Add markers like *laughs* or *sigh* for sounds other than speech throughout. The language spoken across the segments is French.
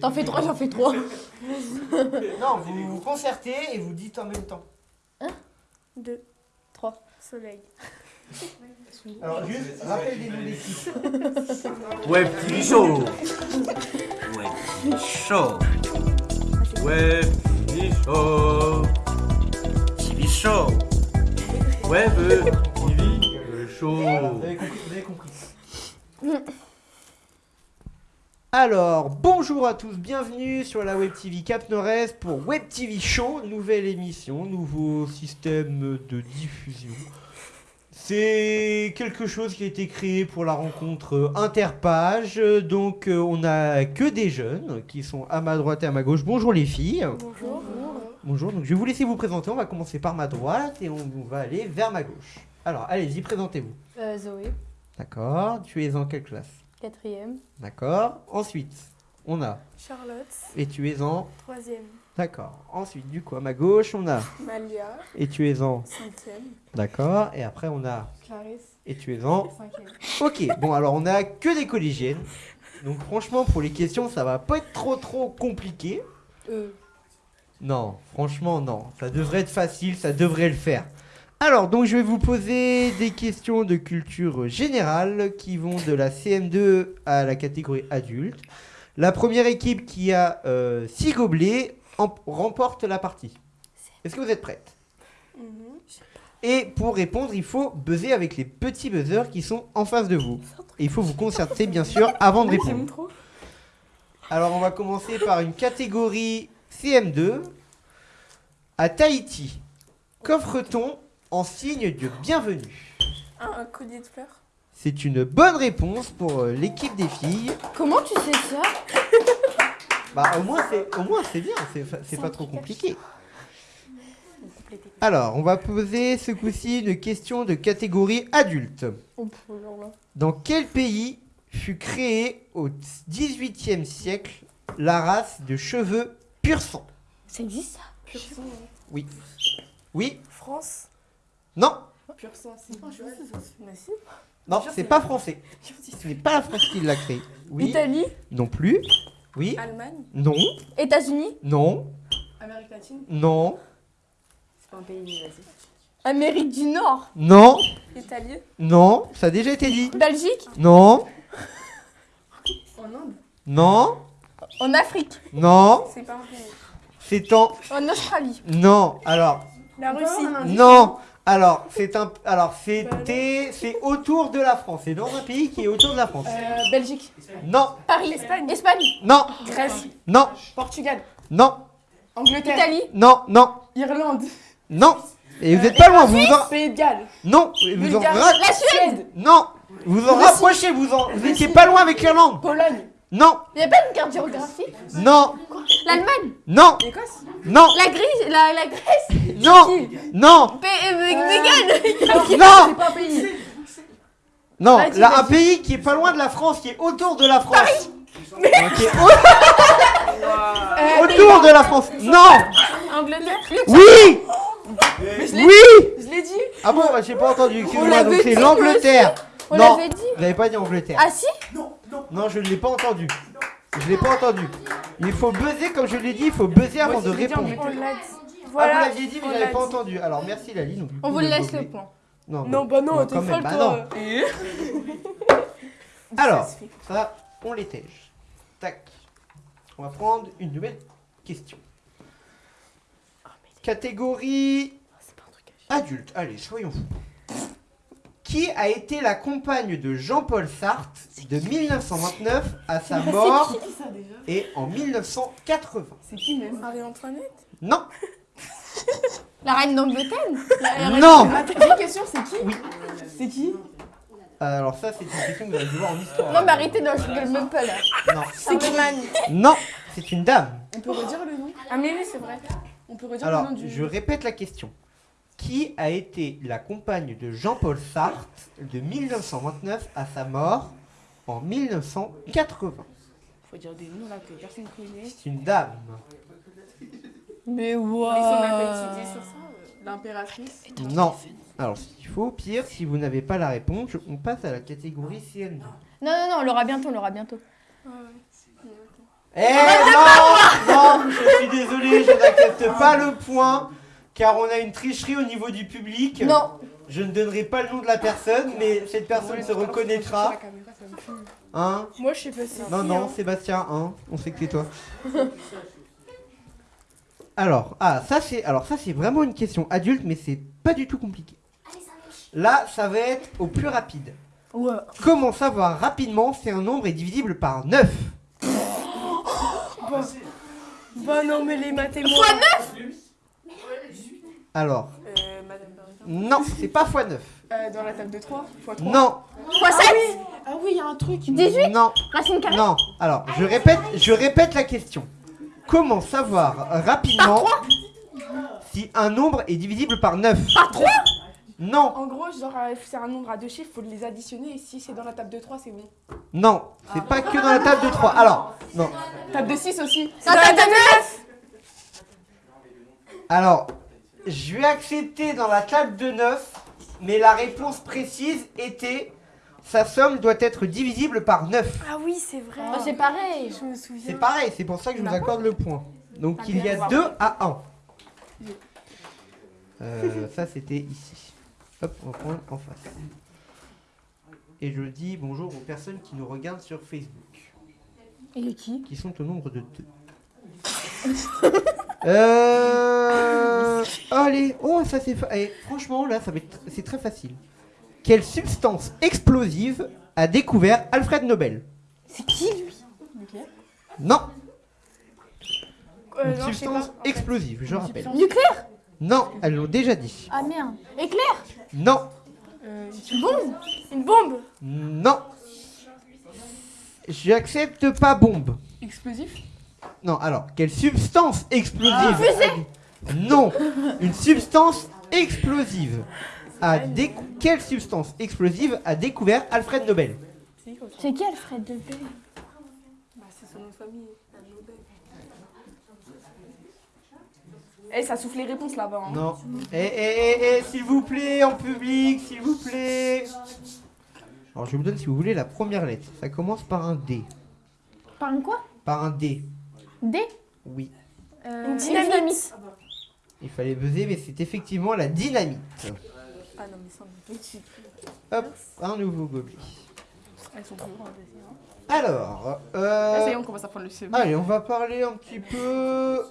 T'en fais trois, j'en fais trois. *laughs* Non, vous vous concertez et vous dites en même temps. Deux. Trois. Soleil. Alors juste, rappel des noms. Web TV Show. Web TV Show. Web TV Show. TV Show. Web TV Show. Vous avez compris, vous avez compris. *laughs* Alors, bonjour à tous, bienvenue sur la Web TV Cap Nord-Est pour Web TV Show, nouvelle émission, nouveau système de diffusion. C'est quelque chose qui a été créé pour la rencontre interpage, donc euh, on a que des jeunes qui sont à ma droite et à ma gauche. Bonjour les filles. Bonjour. Bonjour, donc je vais vous laisser vous présenter, on va commencer par ma droite et on, on va aller vers ma gauche. Alors, allez-y, présentez-vous. Euh, Zoé, D'accord, tu es en quelle classe? Quatrième. D'accord. Ensuite, on a. Charlotte. Et tu es en. Troisième. D'accord. Ensuite, du coup, à ma gauche, on a. Malia. Et tu es en. Cinquième. D'accord. Et après, on a. Clarisse. Et tu es en. Cinquième. Ok. Bon, alors, on a que des collégiennes. Donc, franchement, pour les questions, ça va pas être trop, trop compliqué. Euh, Non, franchement, non. Ça devrait être facile, ça devrait le faire. Alors, donc, je vais vous poser des questions de culture générale qui vont de la CM2 à la catégorie adulte. La première équipe qui a 6 gobelets en- remporte la partie. Est-ce que vous êtes prête Mhm. Et pour répondre, il faut buzzer avec les petits buzzers qui sont en face de vous. Et il faut vous concerter, bien sûr, avant de répondre. Alors, on va commencer par une catégorie CM2. À Tahiti, qu'offre-t-on en signe de bienvenue Un, un collier de fleurs. C'est une bonne réponse pour euh, l'équipe des filles. Comment tu sais ça? *laughs* Bah, au moins, c'est, au moins, c'est bien, c'est, pas trop compliqué. Alors, on va poser ce coup-ci une question de catégorie adulte. Oh. Dans quel pays fut créée au XVIIIe siècle la race de cheveux pur sang Ça existe ça? Pur sang. Oui. Oui France. Non Pur sang. C'est. Non, c'est pas français. Ce n'est pas la France qui l'a créé. Oui. Italie, Non plus. Oui. Allemagne. Non. États-Unis, Non. Amérique latine. Non. C'est pas un pays, vas-y. Amérique du Nord, Non. Italie. Non. Ça a déjà été dit. Belgique, Non. *laughs* En Inde. Non. en Afrique, Non. C'est pas un pays. C'est en. en Australie. Non. Alors. La Russie. Non. Alors, c'est un. Alors, c'était. C'est autour de la France. C'est dans un pays qui est autour de la France. Euh, Belgique. Non. Paris, Espagne. Espagne, Non. Grèce. Non. Portugal. Non. Angleterre. Italie, Non. Non. Irlande. Non. Et vous êtes pas loin. Vous vous en. Pays de Galles. Non. Vous en. La Suède. Non. Vous en rapprochez. Vous en. Vous étiez pas loin avec l'Irlande. Pologne. Non. Il n'y a pas une carte géographique Non. L'Allemagne, Non. Écosse. Non. la Grèce, la, la Grèce, Non. Non. Non. C'est pas un pays. Non, là, un pays qui est pas loin de la France, qui est autour de la France. Est au- *laughs* Euh, autour de la France. Non. Angleterre. Oui. Mais je Oui. Je l'ai dit. Ah bon, bah, j'ai pas entendu. Excuse-moi. Donc c'est dit, l'Angleterre. On Non. l'avait dit. Vous n'avez pas dit Angleterre. Ah si Non, je ne l'ai pas entendu. Je l'ai pas entendu. Il faut buzzer, comme je l'ai dit, il faut buzzer avant de répondre. Ah, vous l'aviez dit, mais je l'avais l'a pas entendu. Alors, merci Lali. Donc, On vous laisse le point. Non, Non, bah non, Non, t'es folle, bah toi. *laughs* Alors, Ça on les tège. Tac. On va prendre une nouvelle question. Catégorie C'est pas un truc à adulte. Allez, soyons fous. Qui a été la compagne de Jean-Paul Sartre de 1929 à sa mort qui ça et en 1980 C'est qui même Marie-Antoinette Non La reine d'Angleterre? La- la reine- Non Ma petite question, c'est qui? Oui. C'est qui? Alors ça, c'est une question que vous allez devoir en histoire. Non mais arrêtez, non, je rigole même pas là. Non. C'est qui? Non, c'est une dame. On peut redire le nom? Ah mais oui, c'est vrai. On peut redire Alors, le nom du... je répète la question. Qui a été la compagne de Jean-Paul Sartre de 1929 à sa mort en 1980 Faut dire des noms là que personne connaît. C'est une dame. Mais Mais si on a pas waouh étudié sur ça, euh, l'impératrice. Non. Alors, s'il faut, pire, si vous n'avez pas la réponse, on passe à la catégorie CN2. Non, non, non, on l'aura bientôt, on l'aura bientôt. Ah ouais. Eh non, non, je suis désolé, je n'accepte pas le point, car on a une tricherie au niveau du public. Non. Je ne donnerai pas le nom de la personne, mais cette personne se reconnaîtra. Hein? Moi, je sais pas si. Non, non, Sébastien, hein, on sait que c'est toi. Alors, ah, ça c'est, alors ça c'est vraiment une question adulte, mais c'est pas du tout compliqué. Là, ça va être au plus rapide. Ouais. Comment savoir rapidement si un nombre est divisible par 9 Bah non, mais les maths et moi. Alors, Euh, Madame non, c'est pas x 9. Euh, dans la table de 3, x 3. Non, Fois 7 Ah oui, il y a un truc. 18 non, Racine carrée non. Alors, je répète, je répète la question. Comment savoir rapidement si un nombre est divisible par 9 Par 3 Non, En gros, genre, euh, c'est un nombre à deux chiffres, faut les additionner. Et si c'est dans la table de 3, c'est bon. non, c'est pas que dans la table de 3. Alors, non. Table de 6 aussi. Dans la table de 9 Alors, je vais accepter dans la table de 9, mais la réponse précise était sa somme doit être divisible par 9. Ah oui, c'est vrai. Oh, C'est pareil. Je me souviens. C'est pareil, c'est pour ça que je vous accorde le point. Donc il y a 2 à 1. Euh, ça c'était ici. Hop, on va prendre en face. Et je dis bonjour aux personnes qui nous regardent sur Facebook, Et qui? Qui sont au nombre de 2. *laughs* euh... Allez, oh ça c'est... fa- eh, franchement là, ça va être... c'est très facile. Quelle substance explosive a découvert Alfred Nobel? C'est qui lui? Non, Euh, une non, je sais substance pas. explosive, je rappelle. Nucléaire? Non, elles l'ont déjà dit. Ah merde. Éclair? Non, Euh, Une bombe? une bombe non. J'accepte pas bombe. Explosif? Non, alors, quelle substance explosive Ah, fusée Non, une substance explosive. A décou- Quelle substance explosive a découvert Alfred Nobel? C'est qui Alfred Nobel? Bah, c'est son nom de famille. Eh, ça souffle les réponses là-bas. Hein. Non. Eh, eh, eh, eh, s'il vous plaît, en public, s'il vous plaît. Alors, je vous donne, si vous voulez, la première lettre. Ça commence par un D. Par un quoi? Par un D. D? Oui. euh, Une dynamite. Il fallait buzzer, mais c'est effectivement la dynamite. Ah non, mais dessus. Hop, un nouveau gobelet. Elles sont plus grandes. aussi, hein. Alors, Là, euh, ça y est, on commence à prendre le CM. allez, on va parler un petit peu.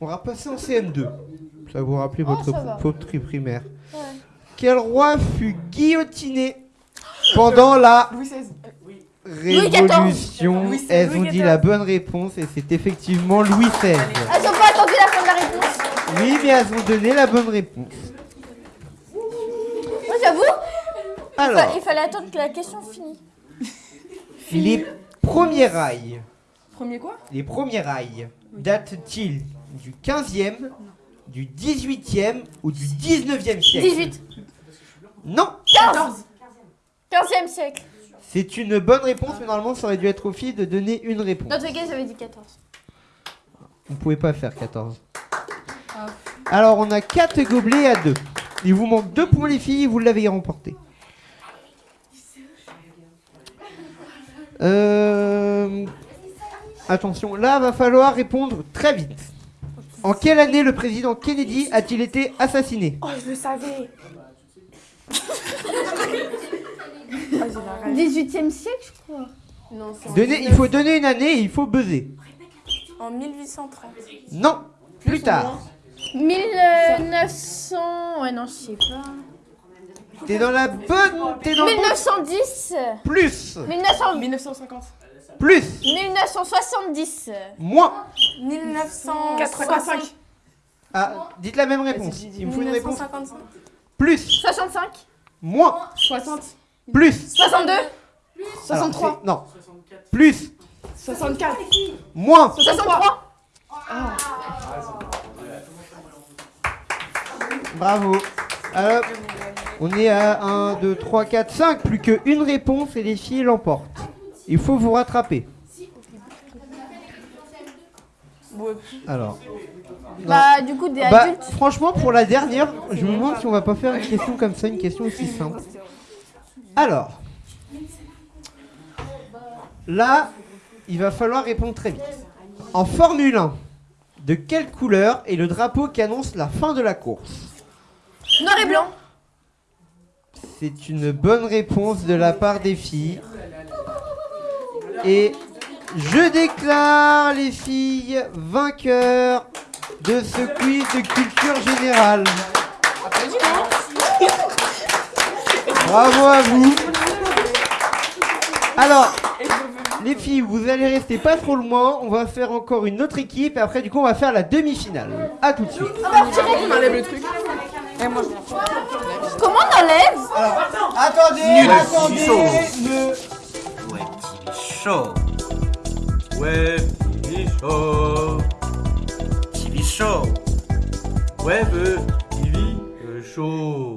On va passer en CM2. Ça va vous rappeler Oh, votre, va. votre tri primaire. Ouais. Quel roi fut guillotiné pendant la Louis XVI. Révolution Louis. Elles Louis ont dit la bonne réponse et c'est effectivement Louis XVI. Ah, ils ont pas attendu la fin de la réponse Oui, mais elles ont donné la bonne réponse. Moi j'avoue, fa- Alors, il fallait attendre que la question finisse. *laughs* les premiers rails, Premier quoi? Les premiers rails datent-ils du 15e, du 18e ou du 19e siècle? 18. Non 15 15e siècle. C'est une bonne réponse, mais normalement ça aurait dû être au fil de donner une réponse. Dans tous les cas, j'avais dit 14. Vous pouvez pas faire 14. Alors on a 4 gobelets à 2. Il vous manque 2 points les filles, vous l'avez remporté. Euh... Attention, là va falloir répondre très vite. En quelle année le président Kennedy a-t-il été assassiné? Oh, je le savais. *laughs* 18e siècle, je crois. Non, Donnez- Il 19 faut donner une année et il faut buzzer. En 1830. Non, plus tard. 1900. Ouais, non, je sais pas. T'es dans la bonne... T'es dans le bon... 1910. Plus 1900. 1950. Plus 1970. Moins 1985. Ah, dites la même réponse. Il me faut une réponse. 1955. Plus 65. Moins 60. Plus 62. Alors, 63. c'est- Non. Plus 64. Moins 63. Bravo. Alors, on est à 1, 2, 3, 4, 5. Plus qu'une réponse et les filles l'emportent. Il faut vous rattraper. Alors. non. Bah, du coup, des Bah, adultes. franchement, pour la dernière, je me demande si on va pas faire une question comme ça, une question aussi simple. Alors. Là, il va falloir répondre très vite. En Formule 1, de quelle couleur est le drapeau qui annonce la fin de la course? Noir et blanc. C'est une bonne réponse de la part des filles. Et je déclare les filles vainqueurs de ce quiz de culture générale. Bravo à vous. Alors, les filles, vous allez rester pas trop loin. On va faire encore une autre équipe et après, du coup, on va faire la demi-finale. À tout de suite. On enlève le truc. Comment on enlève Alors, attendez, Nul, attendez. Ne- Web TV Show. Web TV Show. TV Show. Web TV Show.